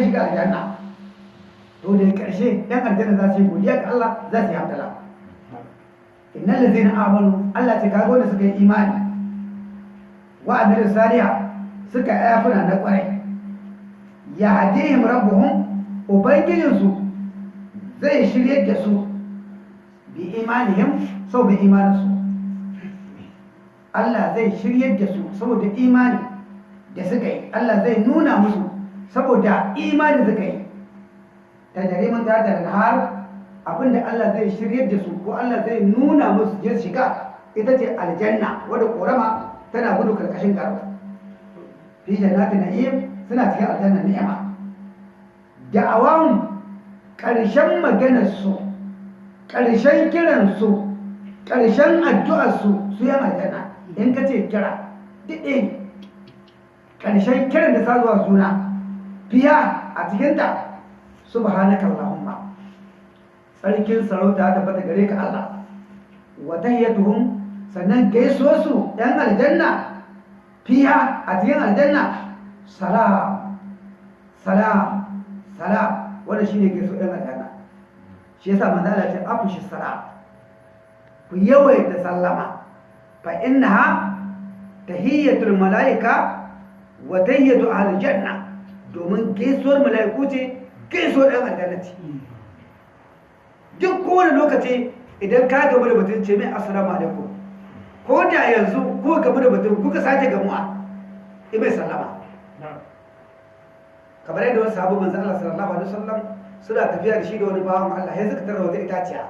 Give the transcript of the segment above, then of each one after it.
shiga aljanna. To da yan aljanna za su yi godiya ga Allah za su yi hamdala innal ladzina amanu Allah ce kaga wanda suka yi imani. Wa saliha suka na ƙwarai ya hadihim rabbuhum ubangijinsu zai shirye da su bi imanihim sau bi imaninsu. Allah zai shirye da su saboda imani da suka yi. Allah zai nuna musu saboda imani suka yi. Ta jarimin ta da har abin da Allah zai shirye da su ko Allah zai nuna musu je shiga ita ce aljanna wadda korama tana gudu ƙarƙashin garba fi jannatin na'im suna cikin aljanna ni'ima. Da'awan ƙarshen maganarsu ƙarshen kiransu ƙarshen addu'arsu su yan aljanna. In ka ce kira ɗiɗe ƙarshen kiran da sa zuwa suna fiya a cikinta. Subhanaka Allahumma sarkin sarauta ta bata gare ka Allah. Wa tahiyyatuhum sannan gaisuwar su yan aljanna. Fiya a cikin aljanna. Salam salam salam. Wanda shine gaisuwar yan aljanna. Shi yasa manzo Allah ce afshi salam. Ku yawaita sallama. Fa innaha tahiyyatul malaika wa tahiyyatu ahli janna. Domin gaisuwar malaiku ce gaisuwar ɗan aljanna ce. Duk kowane lokaci idan ka gamu da mutum ce mai assalamu alaikum. Ko da yanzu ko gamu da mutum kuka sake gamuwa in mai sallama. Kamar yadda wasu sahabu manzo Allah sallallahu alaihi wasallam suna tafiya da shi da wani bawan Allah sai suka tara wata itaciya.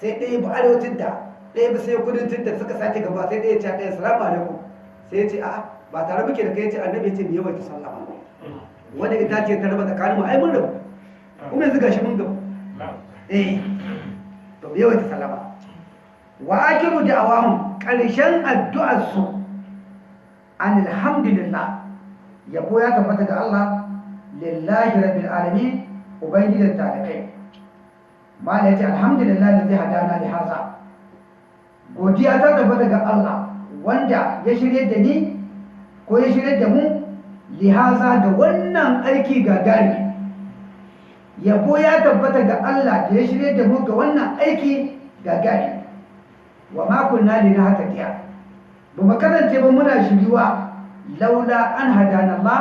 Sai ɗaya ba arewacin ta ɗaya ba sai kudancin ta suka sake gamuwa sai ɗaya ya ce ɗaya assalamu alaikum. Sai ya ce a'a ba tare muke da kai ya ce annabi ya ce mu yawaita sallama. Wanda itaciya ta raba tsakanin mu ai mun rabu. Kuma yanzu gashi mun gabu eh. To bai wata salama wa akiru da'awahum ƙarshen addu'ar su alhamdulillah. Yabo ya tabbata ga Allah. Lillahi rabbil alamin. Ubangijin talibai. Mala ya ce alhamdulillah da zai hadana li haza. Godiya ta tabbata ga Allah wanda ya shirye da ni ko ya shirye da mu lihaza da wannan aiki gagari. Yabo ya tabbata ga Allah da ya shirye da mu ga wannan aiki gagari. Wa makon na na haka diya ba mu kasance ba muna shiriwa laula an hadana Allah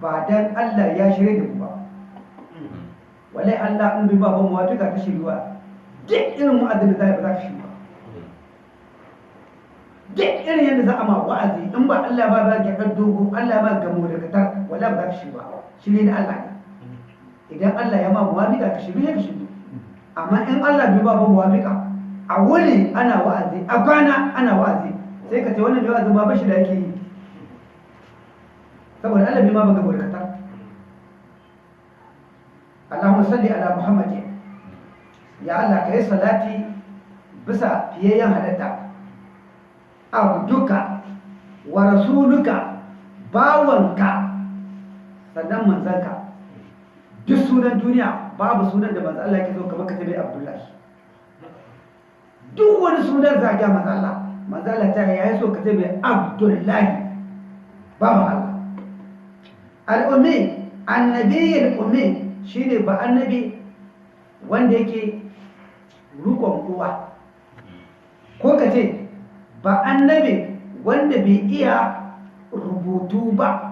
ba dan Allah ya shirye da mu ba. Wallahi Allah in bai ba mu wato ka shiriwa duk irin mu'azzin da zai ba za ka shiriwa duk irin yadda za a ma wa'azi in ba Allah ba ba ka dogo Allah ba gamo da katar wallahi ba ka shiriwa shirye da Allah ne. Idan Allah ya ma muwafika ka shiru ya ka amma in Allah bai ba muwafika a wuri ana wa'azi a kwana ana wa'azi. Sai ka ce wannan da wa'azin ba bashi da yake yi. Saboda Allah bai ma baka barkata Allahumma salli ala Muhammad ya Allah ka salati bisa fiyayyen halatta abduka wa rasuluka bawanka sannan manzanka. Duk sunan duniya babu sunan da manzo Allah yake so kamar ka tabi Abdullahi. Duk wani sunan zaga manzo Allah manzo Allah ta yayi so ka tabi Abdullahi babu Allah. Al-ummi annabi al-ummi shine ba annabi wanda yake rukon uwa. Ko ka ce ba annabi wanda bai iya rubutu ba.